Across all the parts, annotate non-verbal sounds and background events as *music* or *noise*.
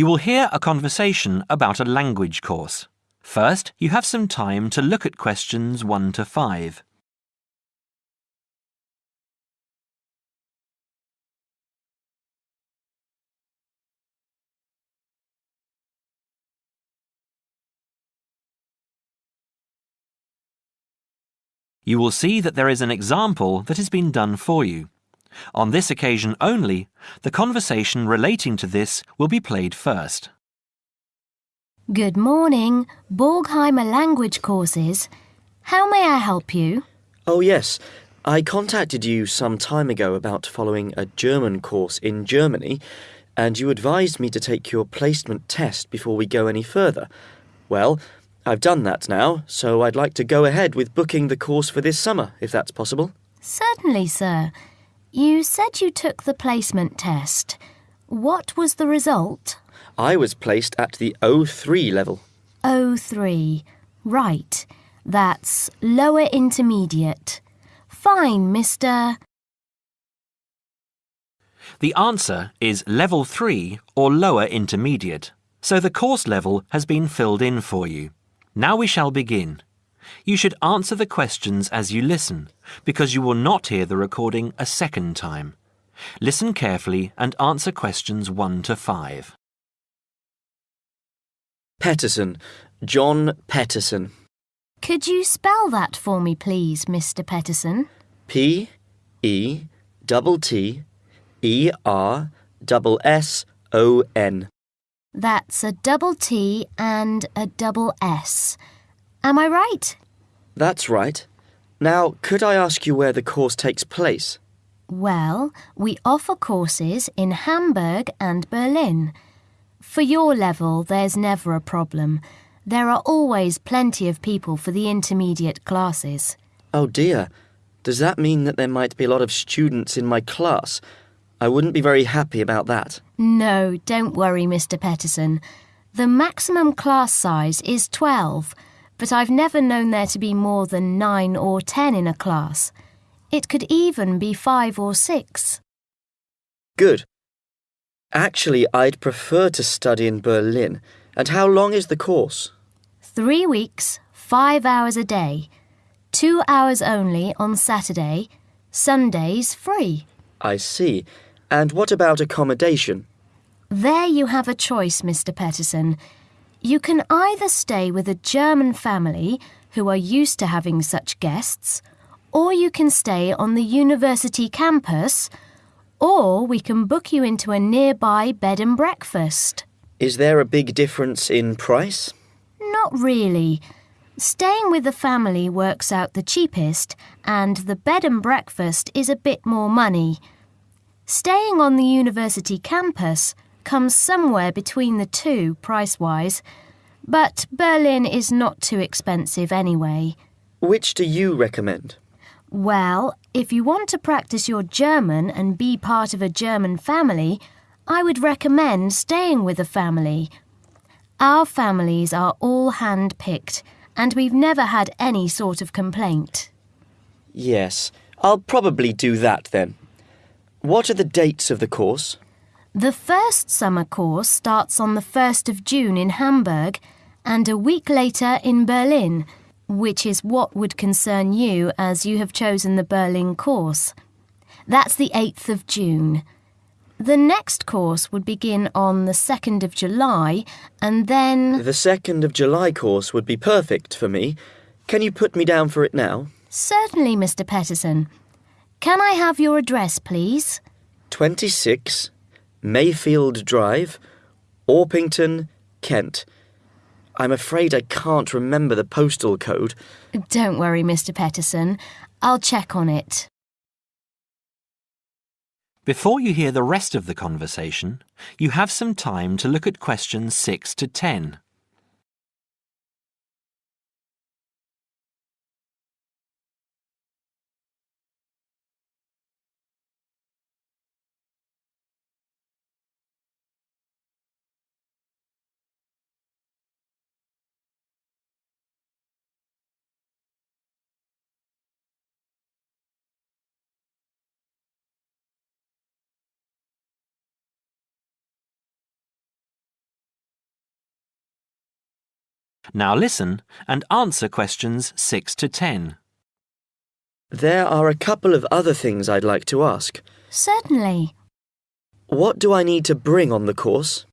You will hear a conversation about a language course. First, you have some time to look at questions 1 to 5. You will see that there is an example that has been done for you. On this occasion only, the conversation relating to this will be played first. Good morning, Borgheimer language courses. How may I help you? Oh, yes. I contacted you some time ago about following a German course in Germany, and you advised me to take your placement test before we go any further. Well, I've done that now, so I'd like to go ahead with booking the course for this summer, if that's possible. Certainly, sir. You said you took the placement test. What was the result? I was placed at the O3 level. O3. Right. That's lower intermediate. Fine, Mr. The answer is level 3 or lower intermediate, so the course level has been filled in for you. Now we shall begin. You should answer the questions as you listen, because you will not hear the recording a second time. Listen carefully and answer questions 1 to 5. Peterson. John Peterson. Could you spell that for me, please, Mr. Peterson? P E double T E R double S O N. That's a double T and a double S. Am I right? That's right. Now, could I ask you where the course takes place? Well, we offer courses in Hamburg and Berlin. For your level, there's never a problem. There are always plenty of people for the intermediate classes. Oh dear. Does that mean that there might be a lot of students in my class? I wouldn't be very happy about that. No, don't worry, Mr. Peterson. The maximum class size is 12, but I've never known there to be more than 9 or 10 in a class. It could even be 5 or 6. Good. Actually, I'd prefer to study in Berlin. And how long is the course? Three weeks, five hours a day. Two hours only on Saturday. Sundays free. I see. And what about accommodation? There you have a choice, Mr. Peterson. You can either stay with a German family who are used to having such guests, or you can stay on the university campus, or we can book you into a nearby bed and breakfast. Is there a big difference in price? Not really. Staying with the family works out the cheapest, and the bed and breakfast is a bit more money. Staying on the university campus comes somewhere between the two price wise, but Berlin is not too expensive anyway. Which do you recommend? Well, if you want to practice your German and be part of a German family, I would recommend staying with a family. Our families are all hand picked, and we've never had any sort of complaint. Yes, I'll probably do that then. What are the dates of the course? The first summer course starts on the 1st of June in Hamburg and a week later in Berlin, which is what would concern you as you have chosen the Berlin course. That's the 8th of June. The next course would begin on the 2nd of July and then. The 2nd of July course would be perfect for me. Can you put me down for it now? Certainly, Mr. Peterson. Can I have your address, please? 26 Mayfield Drive, Orpington, Kent. I'm afraid I can't remember the postal code. Don't worry, Mr. Peterson. I'll check on it. Before you hear the rest of the conversation, you have some time to look at questions 6 to 10. Now listen and answer questions 6 to 10. There are a couple of other things I'd like to ask. Certainly. What do I need to bring on the course?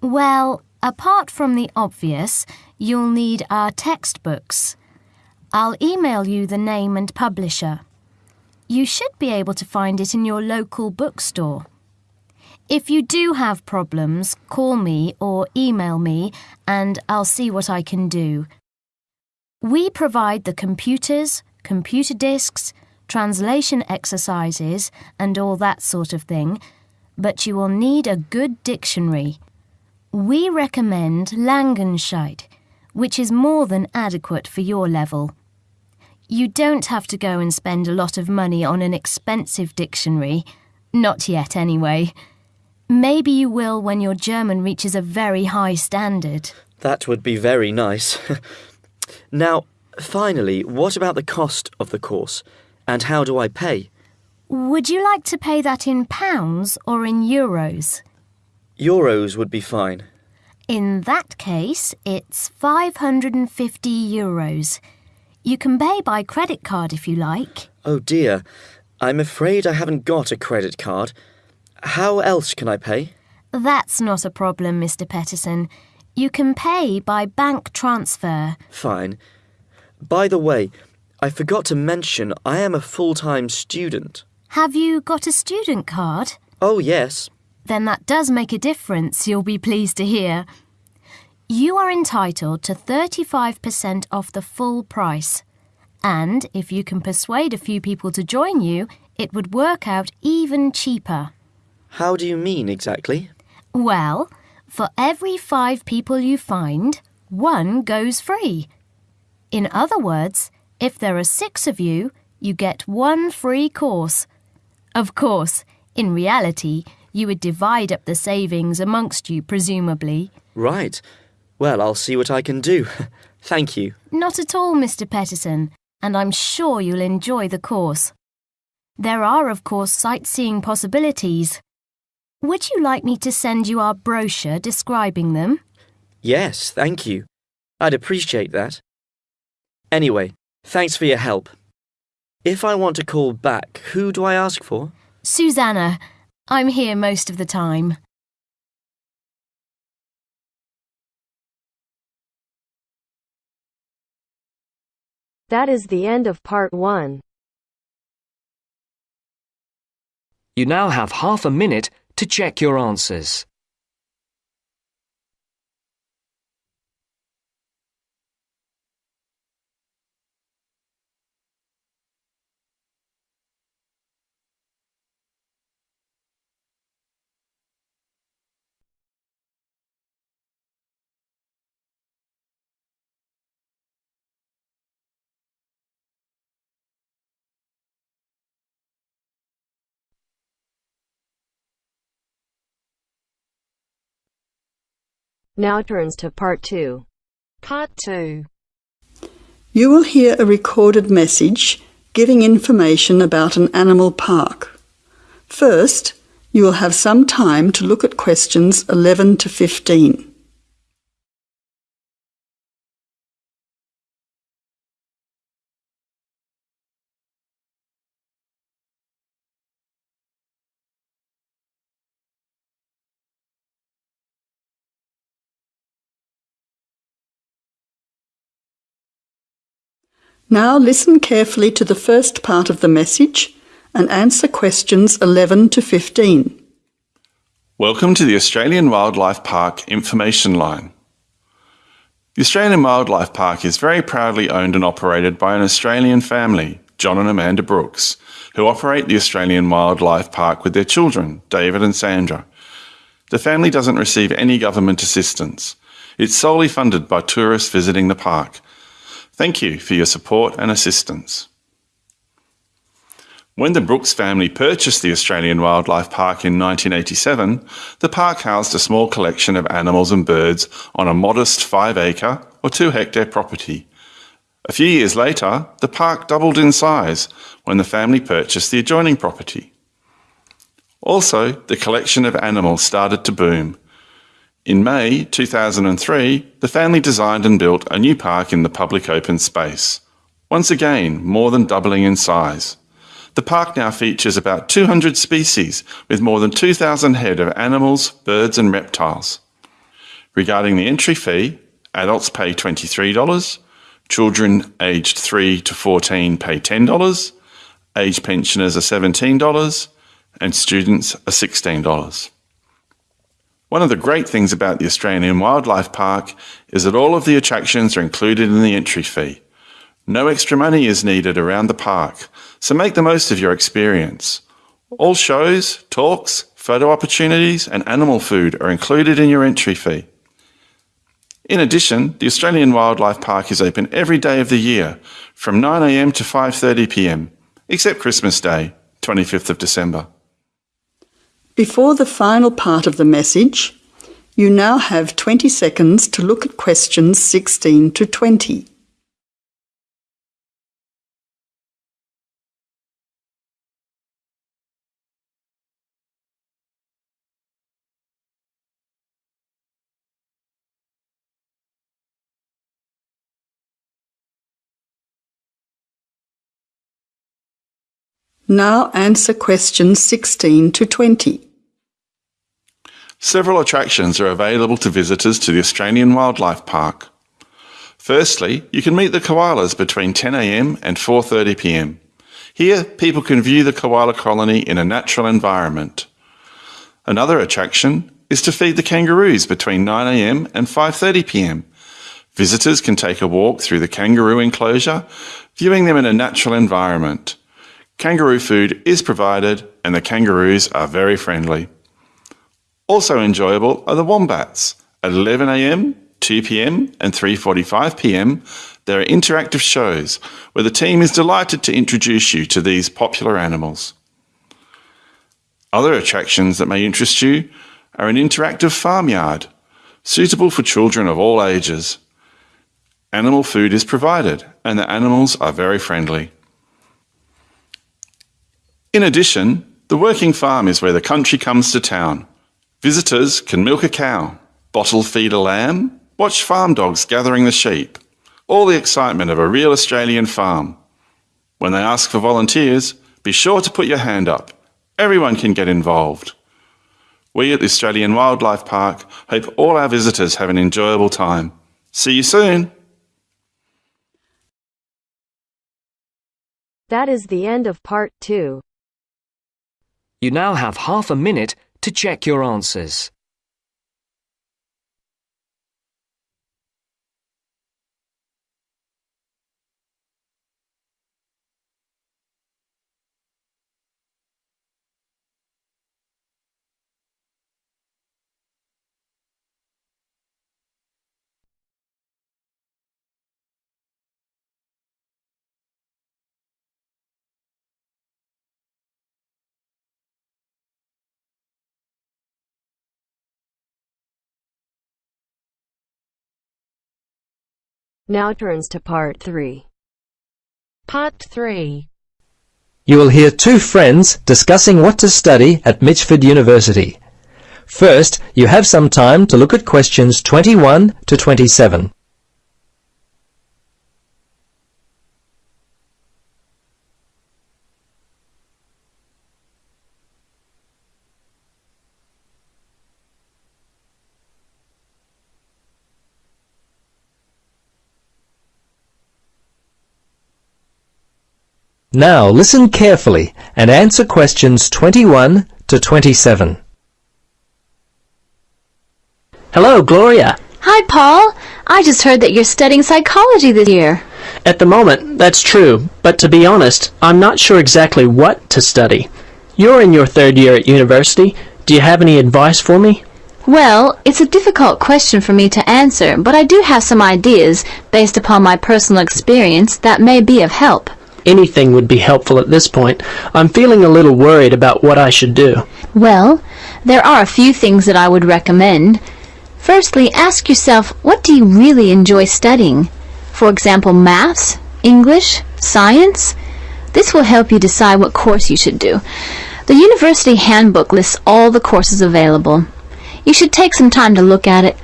Well, apart from the obvious, you'll need our textbooks. I'll email you the name and publisher. You should be able to find it in your local bookstore. If you do have problems, call me or email me and I'll see what I can do. We provide the computers, computer disks, translation exercises, and all that sort of thing, but you will need a good dictionary. We recommend Langenscheidt, which is more than adequate for your level. You don't have to go and spend a lot of money on an expensive dictionary. Not yet, anyway. Maybe you will when your German reaches a very high standard. That would be very nice. *laughs* now, finally, what about the cost of the course? And how do I pay? Would you like to pay that in pounds or in euros? Euros would be fine. In that case, it's 550 euros. You can pay by credit card if you like. Oh dear, I'm afraid I haven't got a credit card. How else can I pay? That's not a problem, Mr. Peterson. You can pay by bank transfer. Fine. By the way, I forgot to mention I am a full time student. Have you got a student card? Oh, yes. Then that does make a difference, you'll be pleased to hear. You are entitled to 35% off the full price. And if you can persuade a few people to join you, it would work out even cheaper. How do you mean exactly? Well, for every five people you find, one goes free. In other words, if there are six of you, you get one free course. Of course, in reality, you would divide up the savings amongst you, presumably. Right. Well, I'll see what I can do. *laughs* Thank you. Not at all, Mr. Peterson, and I'm sure you'll enjoy the course. There are, of course, sightseeing possibilities. Would you like me to send you our brochure describing them? Yes, thank you. I'd appreciate that. Anyway, thanks for your help. If I want to call back, who do I ask for? Susanna, I'm here most of the time. That is the end of part one. You now have half a minute to check your answers. Now turns to part two. Part 2. You will hear a recorded message giving information about an animal park. First, you will have some time to look at questions 11 to 15. Now listen carefully to the first part of the message and answer questions 11 to 15. Welcome to the Australian Wildlife Park Information Line. The Australian Wildlife Park is very proudly owned and operated by an Australian family, John and Amanda Brooks, who operate the Australian Wildlife Park with their children, David and Sandra. The family doesn't receive any government assistance. It's solely funded by tourists visiting the park. Thank you for your support and assistance. When the Brooks family purchased the Australian Wildlife Park in 1987, the park housed a small collection of animals and birds on a modest 5 acre or 2 hectare property. A few years later, the park doubled in size when the family purchased the adjoining property. Also, the collection of animals started to boom. In May 2003, the family designed and built a new park in the public open space. Once again, more than doubling in size. The park now features about 200 species with more than 2,000 head of animals, birds and reptiles. Regarding the entry fee, adults pay $23, children aged 3 to 14 pay $10, age pensioners are $17, and students are $16. One of the great things about the Australian Wildlife Park is that all of the attractions are included in the entry fee. No extra money is needed around the park, so make the most of your experience. All shows, talks, photo opportunities and animal food are included in your entry fee. In addition, the Australian Wildlife Park is open every day of the year from 9am to 5.30pm, except Christmas Day, 25th of December. Before the final part of the message, you now have 20 seconds to look at questions 16 to 20. Now answer questions 16 to 20. Several attractions are available to visitors to the Australian Wildlife Park. Firstly, you can meet the koalas between 10am and 4.30pm. Here, people can view the koala colony in a natural environment. Another attraction is to feed the kangaroos between 9am and 5.30pm. Visitors can take a walk through the kangaroo enclosure, viewing them in a natural environment. Kangaroo food is provided and the kangaroos are very friendly. Also enjoyable are the wombats. At 11am, 2pm and 3.45pm, there are interactive shows where the team is delighted to introduce you to these popular animals. Other attractions that may interest you are an interactive farmyard, suitable for children of all ages. Animal food is provided and the animals are very friendly. In addition, the working farm is where the country comes to town. Visitors can milk a cow, bottle feed a lamb, watch farm dogs gathering the sheep. All the excitement of a real Australian farm. When they ask for volunteers, be sure to put your hand up. Everyone can get involved. We at the Australian Wildlife Park hope all our visitors have an enjoyable time. See you soon! That is the end of part 2. You now have half a minute to check your answers. Now turns to part 3. Part 3. You will hear two friends discussing what to study at Mitchford University. First, you have some time to look at questions 21 to 27. Now listen carefully and answer questions 21 to 27. Hello, Gloria. Hi, Paul. I just heard that you're studying psychology this year. At the moment, that's true, but to be honest, I'm not sure exactly what to study. You're in your third year at university. Do you have any advice for me? Well, it's a difficult question for me to answer, but I do have some ideas, based upon my personal experience, that may be of help. Anything would be helpful at this point. I'm feeling a little worried about what I should do. Well, there are a few things that I would recommend. Firstly, ask yourself, what do you really enjoy studying? For example, maths, English, science? This will help you decide what course you should do. The university handbook lists all the courses available. You should take some time to look at it.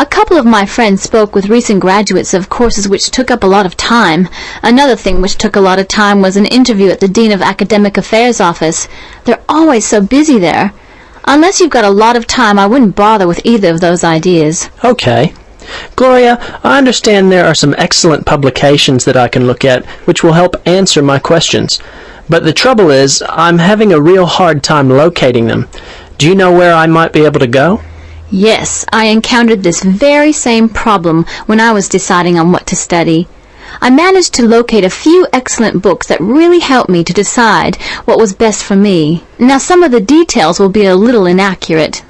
A couple of my friends spoke with recent graduates of courses which took up a lot of time. Another thing which took a lot of time was an interview at the Dean of Academic Affairs office. They're always so busy there. Unless you've got a lot of time, I wouldn't bother with either of those ideas. Okay. Gloria, I understand there are some excellent publications that I can look at which will help answer my questions. But the trouble is, I'm having a real hard time locating them. Do you know where I might be able to go? Yes, I encountered this very same problem when I was deciding on what to study. I managed to locate a few excellent books that really helped me to decide what was best for me. Now some of the details will be a little inaccurate.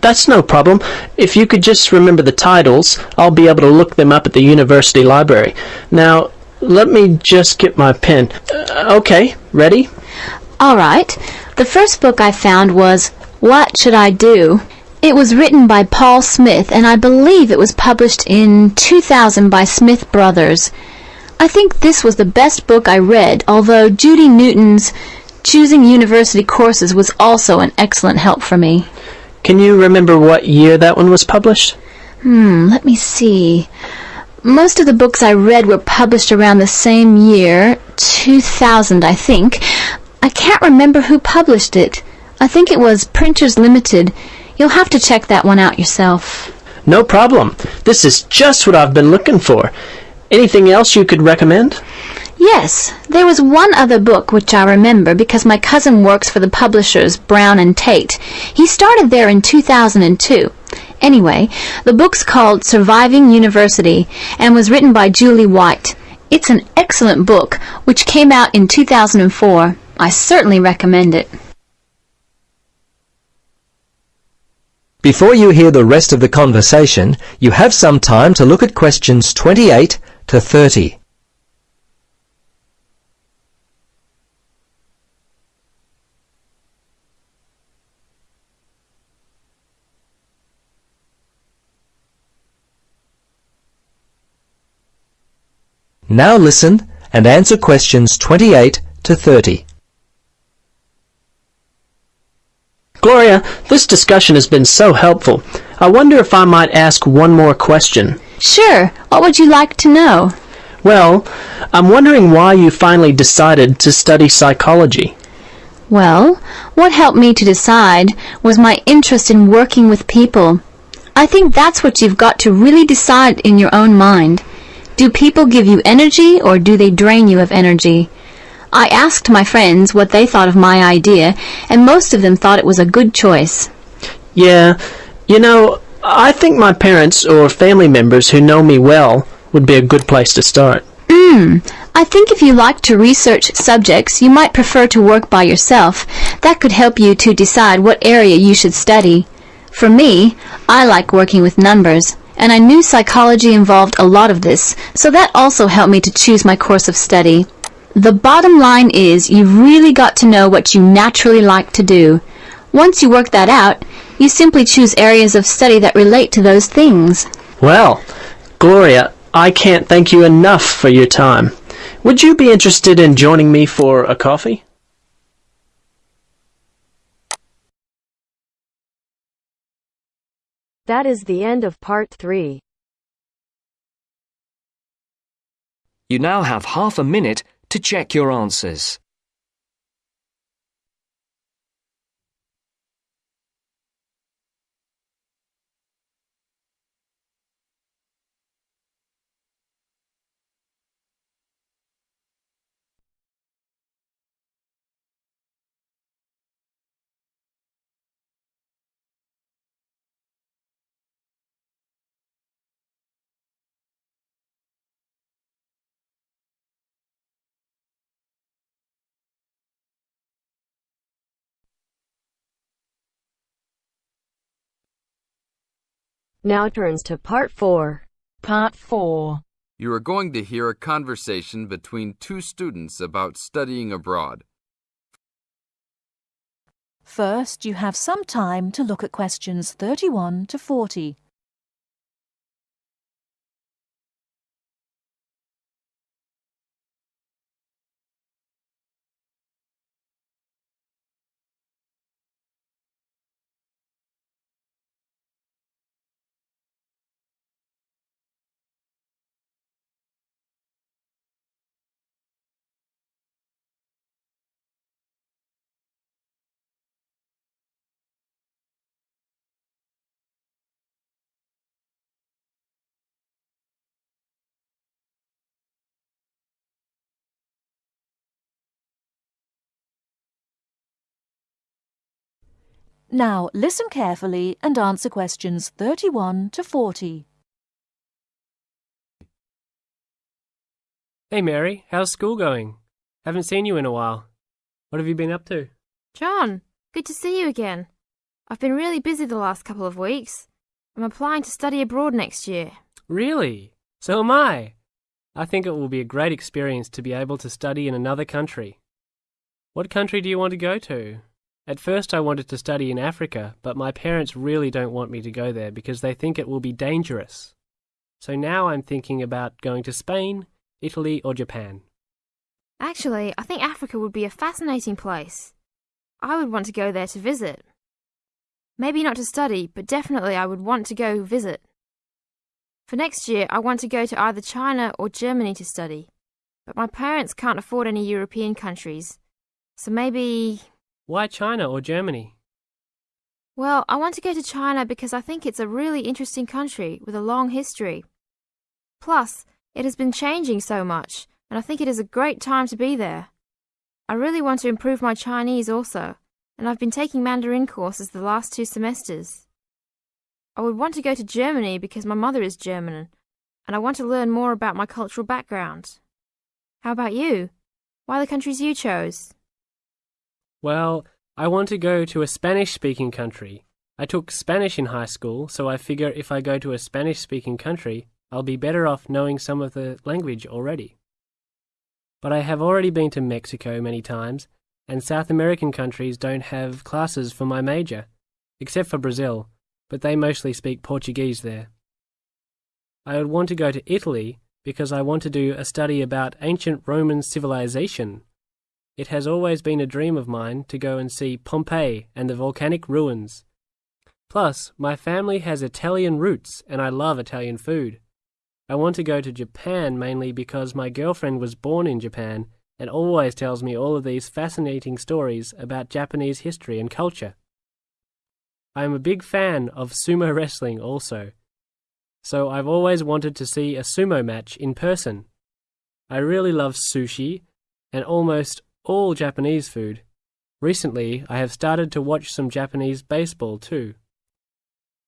That's no problem. If you could just remember the titles, I'll be able to look them up at the university library. Now, let me just get my pen. Uh, okay, ready? All right. The first book I found was What Should I Do? It was written by Paul Smith, and I believe it was published in 2000 by Smith Brothers. I think this was the best book I read, although Judy Newton's Choosing University Courses was also an excellent help for me. Can you remember what year that one was published? Hmm, let me see. Most of the books I read were published around the same year, 2000, I think. I can't remember who published it. I think it was Printers Limited. You'll have to check that one out yourself. No problem. This is just what I've been looking for. Anything else you could recommend? Yes, there was one other book which I remember because my cousin works for the publishers Brown and Tate. He started there in 2002. Anyway, the book's called Surviving University and was written by Julie White. It's an excellent book which came out in 2004. I certainly recommend it. Before you hear the rest of the conversation, you have some time to look at questions 28 to 30. Now listen and answer questions 28 to 30. Gloria, this discussion has been so helpful. I wonder if I might ask one more question. Sure. What would you like to know? Well, I'm wondering why you finally decided to study psychology. Well, what helped me to decide was my interest in working with people. I think that's what you've got to really decide in your own mind. Do people give you energy or do they drain you of energy? I asked my friends what they thought of my idea, and most of them thought it was a good choice. Yeah, you know, I think my parents or family members who know me well would be a good place to start. Hmm. I think if you like to research subjects, you might prefer to work by yourself. That could help you to decide what area you should study. For me, I like working with numbers, and I knew psychology involved a lot of this, so that also helped me to choose my course of study. The bottom line is you've really got to know what you naturally like to do. Once you work that out, you simply choose areas of study that relate to those things. Well, Gloria, I can't thank you enough for your time. Would you be interested in joining me for a coffee? That is the end of part 3. You now have half a minute to check your answers. Now turns to part 4. Part 4. You are going to hear a conversation between two students about studying abroad. First, you have some time to look at questions 31 to 40. Now listen carefully and answer questions 31 to 40. Hey Mary, how's school going? Haven't seen you in a while. What have you been up to? John, good to see you again. I've been really busy the last couple of weeks. I'm applying to study abroad next year. Really? So am I. I think it will be a great experience to be able to study in another country. What country do you want to go to? At first I wanted to study in Africa, but my parents really don't want me to go there because they think it will be dangerous. So now I'm thinking about going to Spain, Italy, or Japan. Actually, I think Africa would be a fascinating place. I would want to go there to visit. Maybe not to study, but definitely I would want to go visit. For next year, I want to go to either China or Germany to study. But my parents can't afford any European countries. So maybe. Why China or Germany? Well, I want to go to China because I think it's a really interesting country with a long history. Plus, it has been changing so much, and I think it is a great time to be there. I really want to improve my Chinese also, and I've been taking Mandarin courses the last two semesters. I would want to go to Germany because my mother is German, and I want to learn more about my cultural background. How about you? Why the countries you chose? Well, I want to go to a Spanish speaking country. I took Spanish in high school, so I figure if I go to a Spanish speaking country, I'll be better off knowing some of the language already. But I have already been to Mexico many times, and South American countries don't have classes for my major, except for Brazil, but they mostly speak Portuguese there. I would want to go to Italy because I want to do a study about ancient Roman civilization. It has always been a dream of mine to go and see Pompeii and the volcanic ruins. Plus, my family has Italian roots and I love Italian food. I want to go to Japan mainly because my girlfriend was born in Japan and always tells me all of these fascinating stories about Japanese history and culture. I am a big fan of sumo wrestling also, so I've always wanted to see a sumo match in person. I really love sushi and almost all Japanese food. Recently, I have started to watch some Japanese baseball too.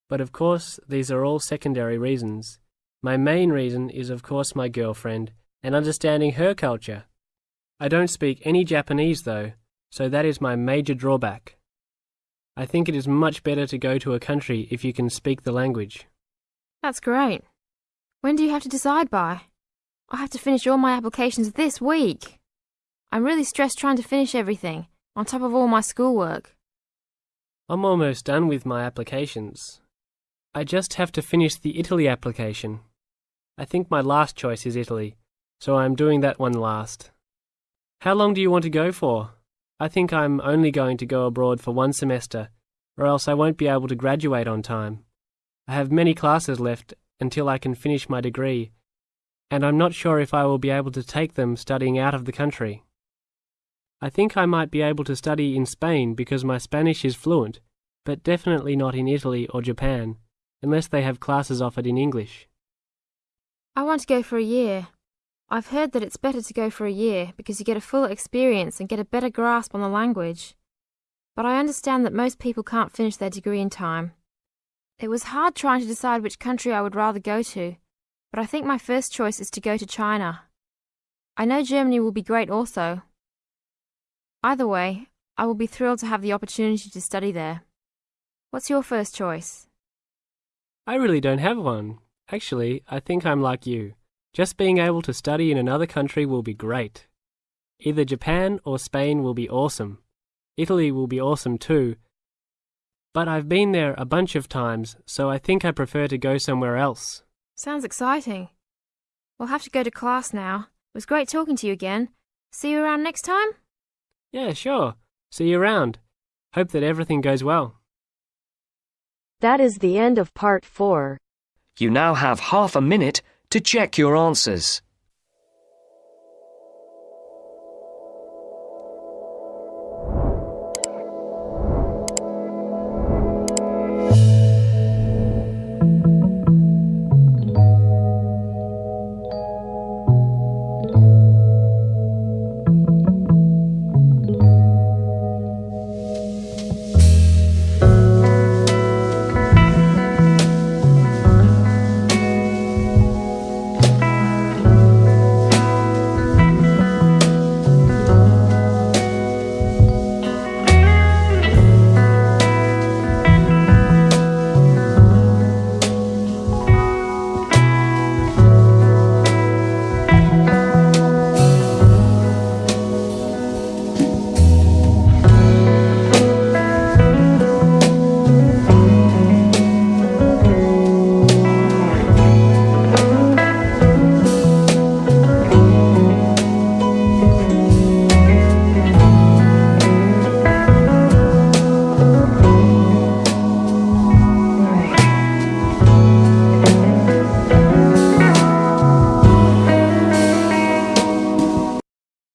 But of course, these are all secondary reasons. My main reason is, of course, my girlfriend and understanding her culture. I don't speak any Japanese though, so that is my major drawback. I think it is much better to go to a country if you can speak the language. That's great. When do you have to decide by? I have to finish all my applications this week. I'm really stressed trying to finish everything, on top of all my schoolwork. I'm almost done with my applications. I just have to finish the Italy application. I think my last choice is Italy, so I'm doing that one last. How long do you want to go for? I think I'm only going to go abroad for one semester, or else I won't be able to graduate on time. I have many classes left until I can finish my degree, and I'm not sure if I will be able to take them studying out of the country. I think I might be able to study in Spain because my Spanish is fluent, but definitely not in Italy or Japan, unless they have classes offered in English. I want to go for a year. I've heard that it's better to go for a year because you get a full experience and get a better grasp on the language. But I understand that most people can't finish their degree in time. It was hard trying to decide which country I would rather go to, but I think my first choice is to go to China. I know Germany will be great also. Either way, I will be thrilled to have the opportunity to study there. What's your first choice? I really don't have one. Actually, I think I'm like you. Just being able to study in another country will be great. Either Japan or Spain will be awesome. Italy will be awesome too. But I've been there a bunch of times, so I think I prefer to go somewhere else. Sounds exciting. We'll have to go to class now. It was great talking to you again. See you around next time? Yeah, sure. See you around. Hope that everything goes well. That is the end of part 4. You now have half a minute to check your answers.